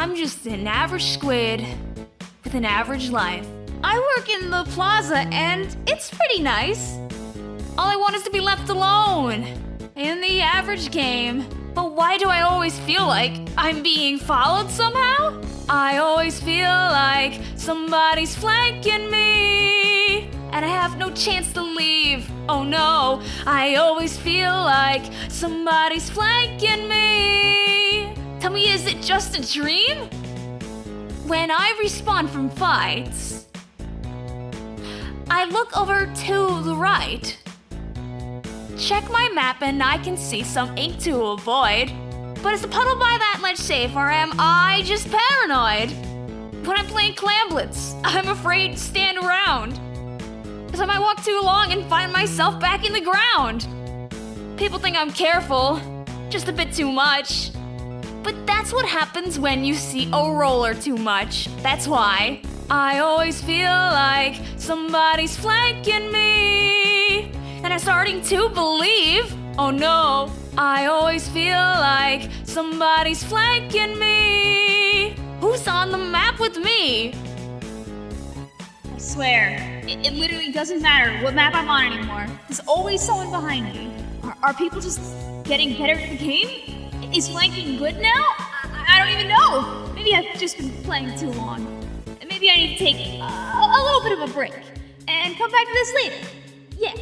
I'm just an average squid with an average life. I work in the plaza and it's pretty nice. All I want is to be left alone in the average game. But why do I always feel like I'm being followed somehow? I always feel like somebody's flanking me. And I have no chance to leave. Oh no, I always feel like somebody's flanking me. Tell me, is it just a dream? When I respawn from fights, I look over to the right. Check my map and I can see some ink to avoid. But is the puddle by that ledge safe or am I just paranoid? When I'm playing Clamblitz, I'm afraid to stand around. Cause I might walk too long and find myself back in the ground. People think I'm careful, just a bit too much. But that's what happens when you see a roller too much. That's why. I always feel like somebody's flanking me. And I'm starting to believe, oh no, I always feel like somebody's flanking me. Who's on the map with me? I swear, it, it literally doesn't matter what map I'm on anymore. There's always someone behind me. Are, are people just getting better at the game? Is flanking good now? I, I don't even know. Maybe I've just been playing too long. And Maybe I need to take a, a little bit of a break and come back to this later. Yeah,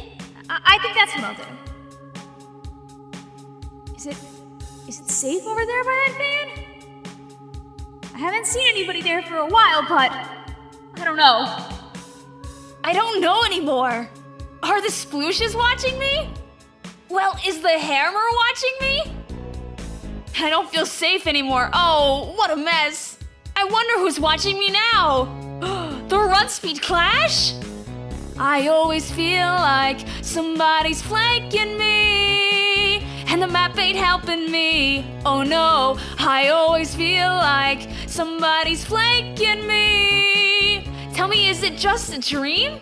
I, I think that's what I'll do. Is it is it safe over there by that van? I haven't seen anybody there for a while, but I don't know. I don't know anymore. Are the splooshes watching me? Well, is the hammer watching me? I don't feel safe anymore. Oh, what a mess. I wonder who's watching me now. the run speed clash? I always feel like somebody's flanking me. And the map ain't helping me. Oh no, I always feel like somebody's flanking me. Tell me, is it just a dream?